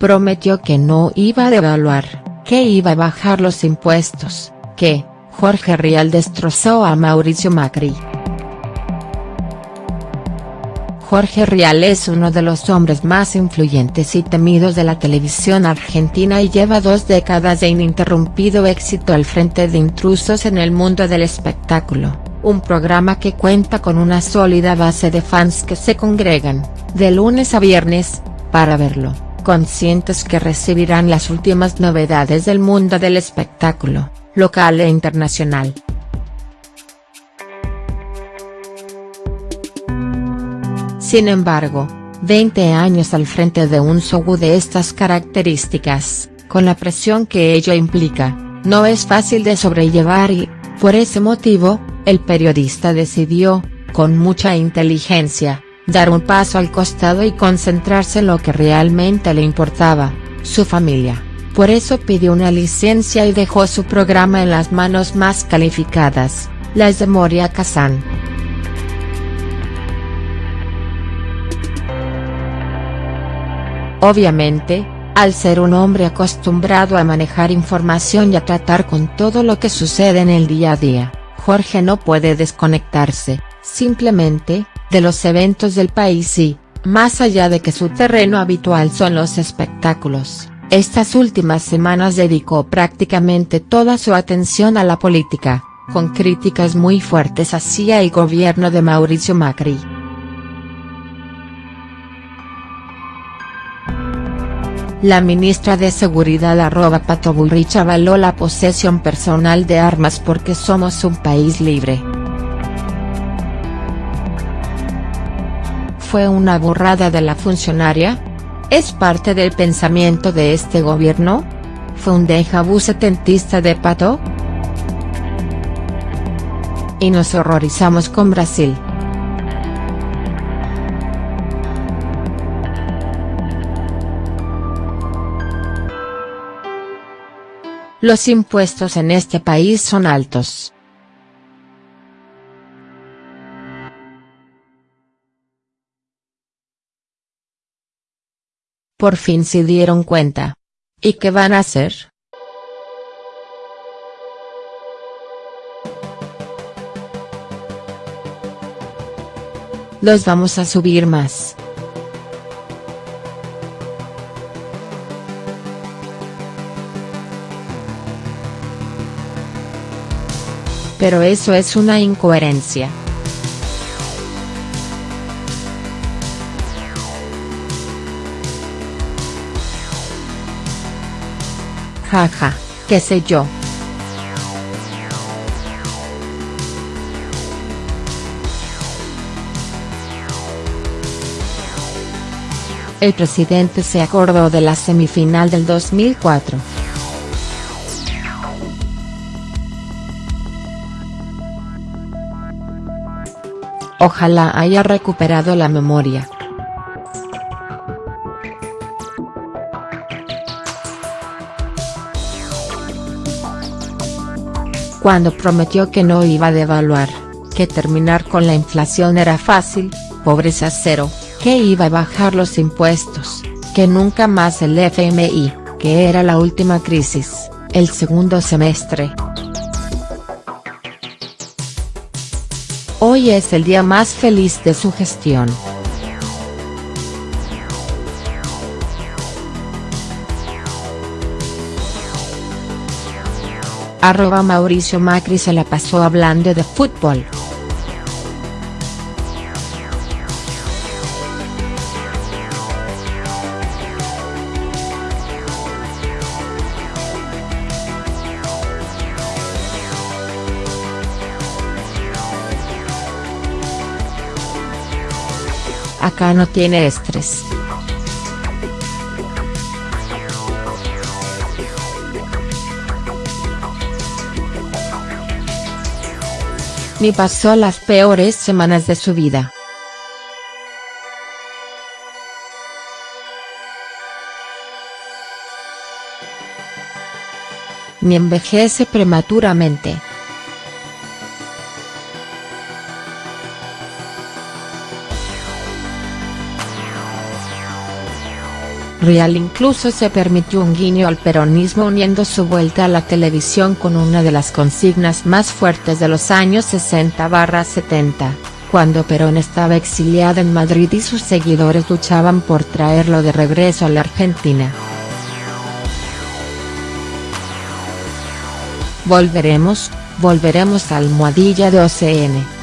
prometió que no iba a devaluar, que iba a bajar los impuestos, que, Jorge Rial destrozó a Mauricio Macri. Jorge Rial es uno de los hombres más influyentes y temidos de la televisión argentina y lleva dos décadas de ininterrumpido éxito al frente de Intrusos en el mundo del espectáculo, un programa que cuenta con una sólida base de fans que se congregan, de lunes a viernes, para verlo, conscientes que recibirán las últimas novedades del mundo del espectáculo, local e internacional. Sin embargo, 20 años al frente de un show de estas características, con la presión que ello implica, no es fácil de sobrellevar y, por ese motivo, el periodista decidió, con mucha inteligencia, dar un paso al costado y concentrarse en lo que realmente le importaba, su familia. Por eso pidió una licencia y dejó su programa en las manos más calificadas, las de Moria Kazan. Obviamente, al ser un hombre acostumbrado a manejar información y a tratar con todo lo que sucede en el día a día, Jorge no puede desconectarse, simplemente, de los eventos del país y, más allá de que su terreno habitual son los espectáculos, estas últimas semanas dedicó prácticamente toda su atención a la política, con críticas muy fuertes hacia el gobierno de Mauricio Macri. La ministra de Seguridad arroba Pato Bullrich avaló la posesión personal de armas porque somos un país libre. ¿Fue una burrada de la funcionaria? ¿Es parte del pensamiento de este gobierno? ¿Fue un déjà vu setentista de Pato? Y nos horrorizamos con Brasil. Los impuestos en este país son altos. Por fin se dieron cuenta. ¿Y qué van a hacer?. Los vamos a subir más. Pero eso es una incoherencia. Jaja, qué sé yo. El presidente se acordó de la semifinal del 2004. Ojalá haya recuperado la memoria. Cuando prometió que no iba a devaluar, que terminar con la inflación era fácil, pobreza cero, que iba a bajar los impuestos, que nunca más el FMI, que era la última crisis, el segundo semestre. Hoy es el día más feliz de su gestión. Arroba Mauricio Macri se la pasó hablando de fútbol. acá no tiene estrés. Ni pasó las peores semanas de su vida. Ni envejece prematuramente. Real incluso se permitió un guiño al peronismo uniendo su vuelta a la televisión con una de las consignas más fuertes de los años 60-70, cuando Perón estaba exiliado en Madrid y sus seguidores luchaban por traerlo de regreso a la Argentina. Volveremos, volveremos a almohadilla de OCN.